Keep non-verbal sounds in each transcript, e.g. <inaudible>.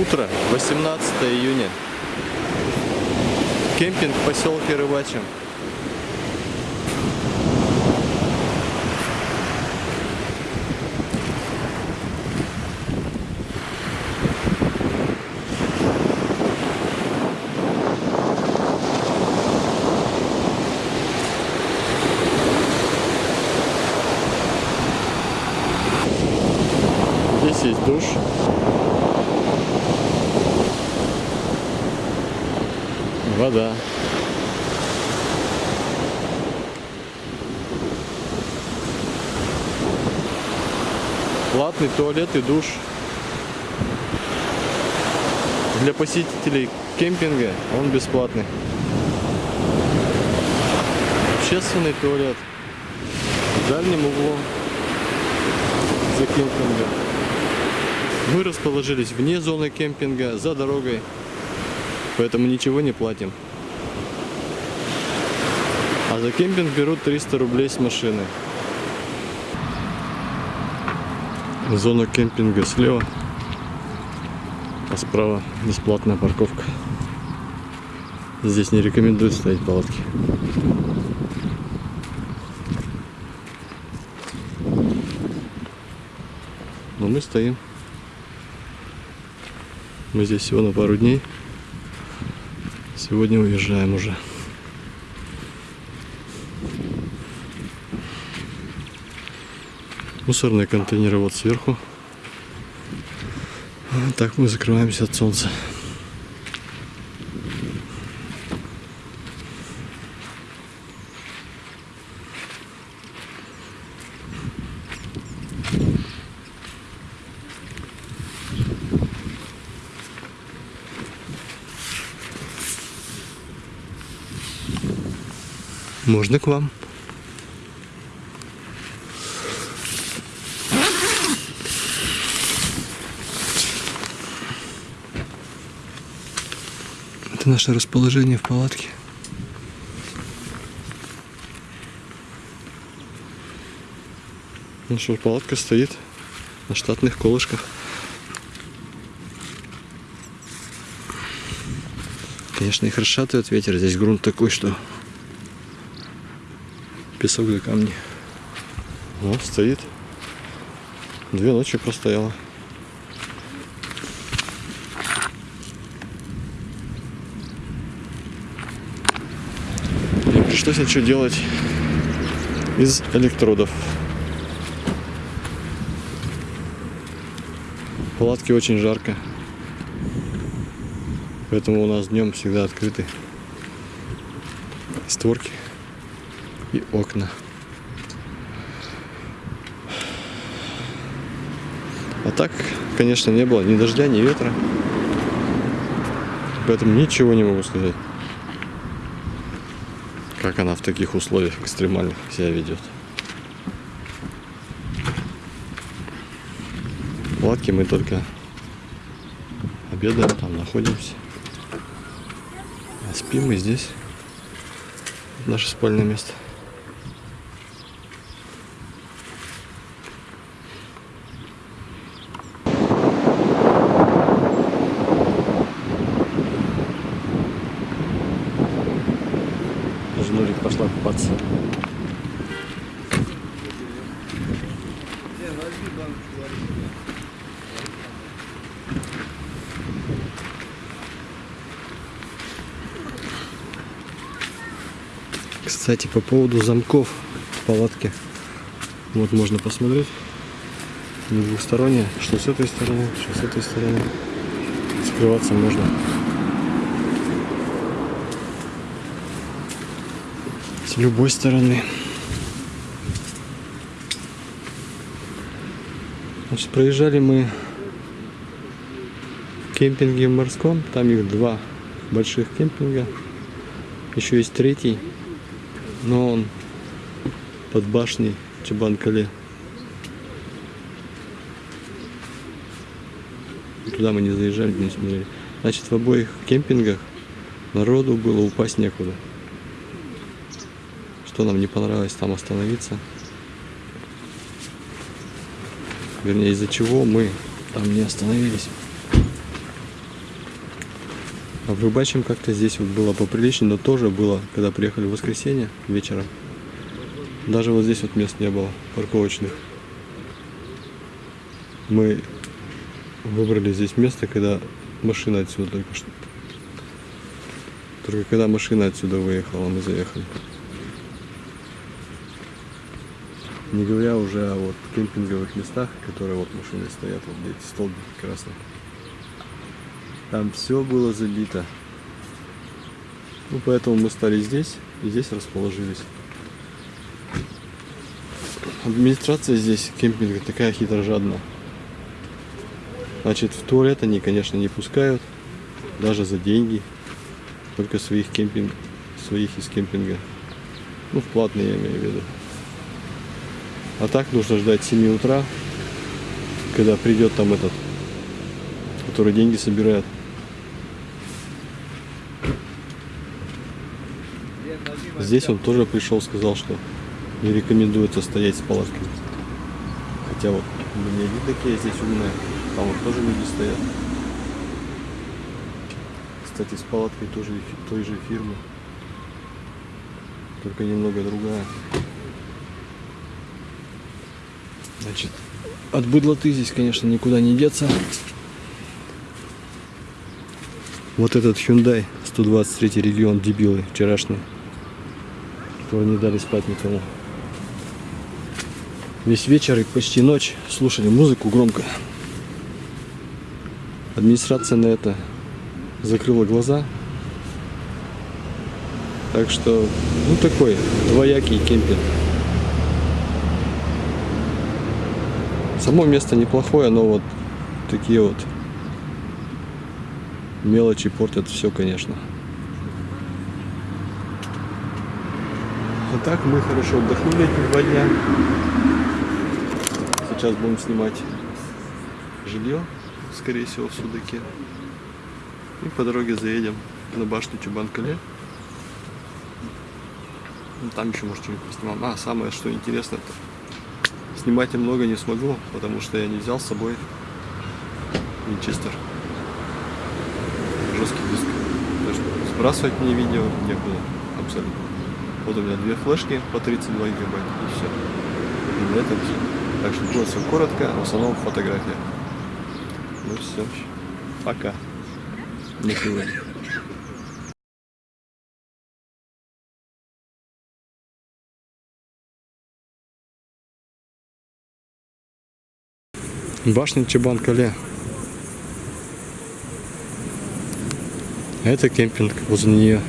Утро, 18 июня. Кемпинг в поселке Рыбачьем. Здесь есть душ. Вода. Платный туалет и душ. Для посетителей кемпинга он бесплатный. Общественный туалет в дальнем углу за кемпингом. Мы расположились вне зоны кемпинга, за дорогой, поэтому ничего не платим. А за кемпинг берут 300 рублей с машины. Зона кемпинга слева, а справа бесплатная парковка. Здесь не рекомендуют ставить палатки. Но мы стоим. Мы здесь всего на пару дней. Сегодня уезжаем уже. Мусорные контейнеры вот сверху. Так мы закрываемся от солнца. Можно к вам. Это наше расположение в палатке. Наша палатка стоит на штатных колышках. Конечно, их расшатывает ветер. Здесь грунт такой, что песок до камни. Вот стоит. Две ночи простояла. Не пришлось ничего делать из электродов. В палатке очень жарко. Поэтому у нас днем всегда открыты створки и окна. А так, конечно, не было ни дождя, ни ветра. Поэтому ничего не могу сказать. Как она в таких условиях экстремальных себя ведет. Палатке мы только обедаем, там находимся. А спим мы здесь. Наше спальное место. Даже Нурик пошла купаться. Кстати, по поводу замков в палатке. Вот можно посмотреть. Они двухсторонние. Что с этой стороны, что с этой стороны. Скрываться можно. С любой стороны. Значит, проезжали мы кемпинги в морском. Там их два больших кемпинга. Еще есть третий. Но он под башней Чебанкале. Туда мы не заезжали, не смотрели. Значит, в обоих кемпингах народу было упасть некуда. Что нам не понравилось там остановиться. Вернее, из-за чего мы там не остановились. А в Рыбачьем как-то здесь вот было поприличнее, но тоже было, когда приехали в воскресенье вечером. Даже вот здесь вот мест не было парковочных. Мы выбрали здесь место, когда машина отсюда только что. Только когда машина отсюда выехала, мы заехали. Не говоря уже о вот кемпинговых местах, которые вот машины стоят, вот эти столбики красные. Там все было забито. Ну, поэтому мы стали здесь и здесь расположились. Администрация здесь кемпинга такая хитрожадная. Значит, в туалет они, конечно, не пускают, даже за деньги. Только своих кемпинг, своих из кемпинга. Ну, в платные я имею в виду. А так нужно ждать 7 утра, когда придет там этот, который деньги собирает. Здесь он тоже пришел, сказал, что не рекомендуется стоять с палаткой. Хотя вот мне видно, какие здесь умные. Там вот тоже люди стоят. Кстати, с палаткой тоже той же фирмы. Только немного другая. Значит, от быдлоты здесь, конечно, никуда не деться. Вот этот Hyundai 123 регион дебилы вчерашний. Которые не дали спать никому. Весь вечер и почти ночь слушали музыку громко. Администрация на это закрыла глаза. Так что, ну такой двоякий кемпинг. Само место неплохое, но вот такие вот мелочи портят все, конечно. А так мы хорошо отдохнули эти два дня. Сейчас будем снимать жилье, скорее всего, в Судаке. И по дороге заедем на башню Чубанкале. Ну, там еще, может, что-нибудь поснимаем. А, самое, что интересно, это Снимать я много не смогу, потому что я не взял с собой Винчестер. Жесткий диск. Так что сбрасывать мне видео некуда абсолютно. Вот у меня две флешки по 32 гигабайта и все. И на этом все. Так что будет все коротко, в основном фотография. Ну все. Пока. На сегодня. Башня Чебан-Кале. Это кемпинг возле нее.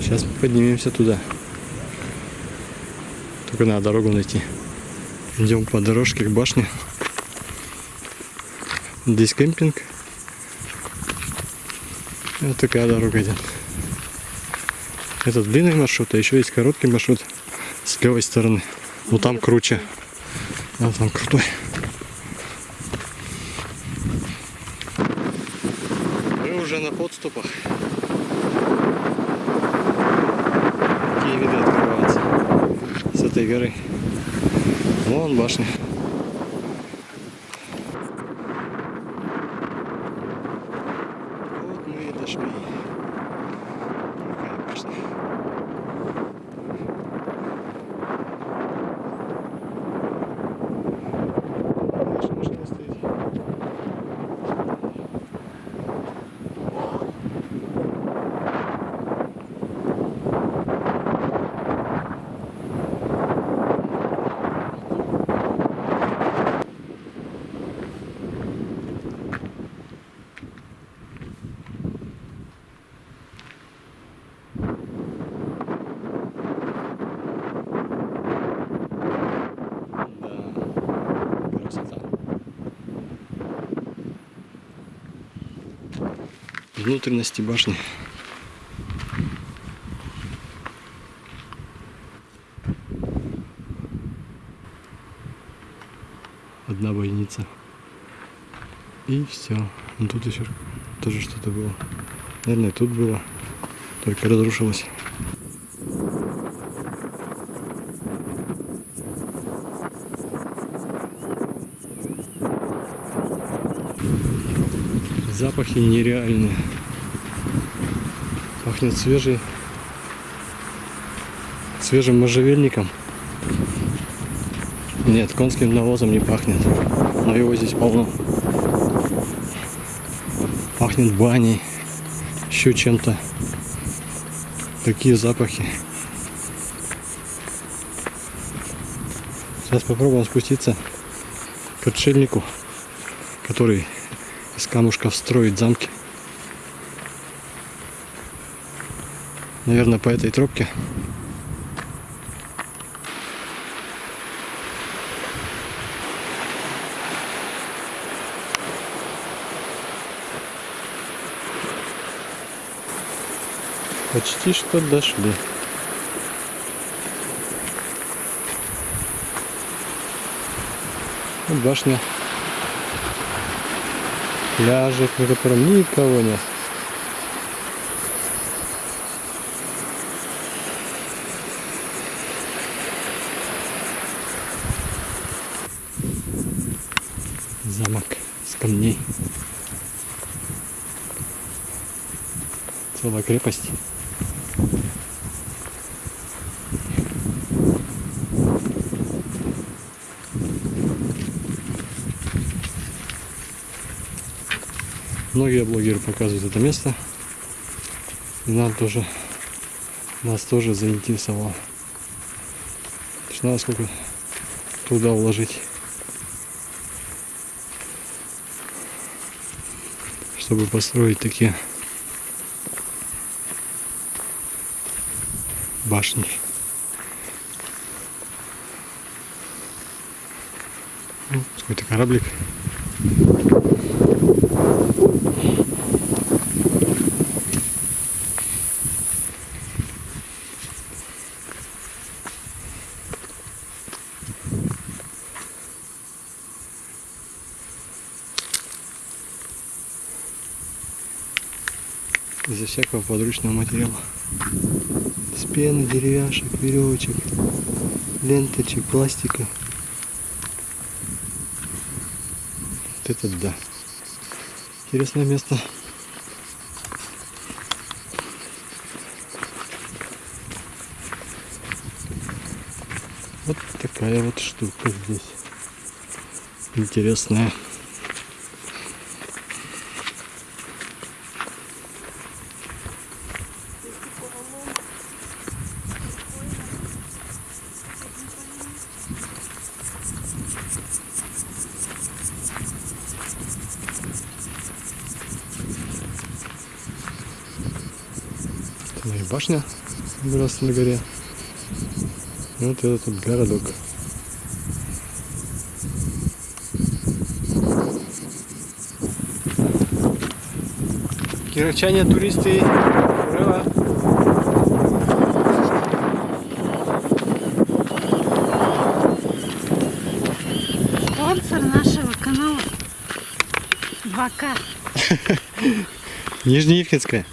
Сейчас мы поднимемся туда. Только надо дорогу найти. Идем по дорожке к башне. Здесь кемпинг. Вот такая дорога идет. Это длинный маршрут, а еще есть короткий маршрут с левой стороны. Ну там круче. А там крутой. Мы уже на подступах. Какие виды открываются с этой горы. Вон башня. внутренности башни. Одна бойница. И все. Ну тут еще тоже что-то было. Наверное, тут было. Только разрушилось. запахи нереальные. Пахнет свежий, свежим можжевельником. Нет, конским навозом не пахнет. Но его здесь полно. Пахнет баней. Еще чем-то. Такие запахи. Сейчас попробуем спуститься к отшельнику, который из камушков строит замки. Наверное, по этой тропке. Почти что дошли. Вот башня. Пляжик, на котором никого нет. Замок с камней. Целая крепость. Многие блогеры показывают это место. И нам тоже, нас тоже заинтересовало. Надо сколько труда вложить, чтобы построить такие башни. Ну, Какой-то кораблик. Из-за всякого подручного материала. С пены, деревяшек, веревочек, ленточек, пластика. Вот это да. Интересное место. Вот такая вот штука здесь. Интересная. Ну и башня выросла на горе. И вот этот вот городок. Кировчане, туристы, ура! Спонсор нашего канала 2К. <laughs> Нижнеивкинская.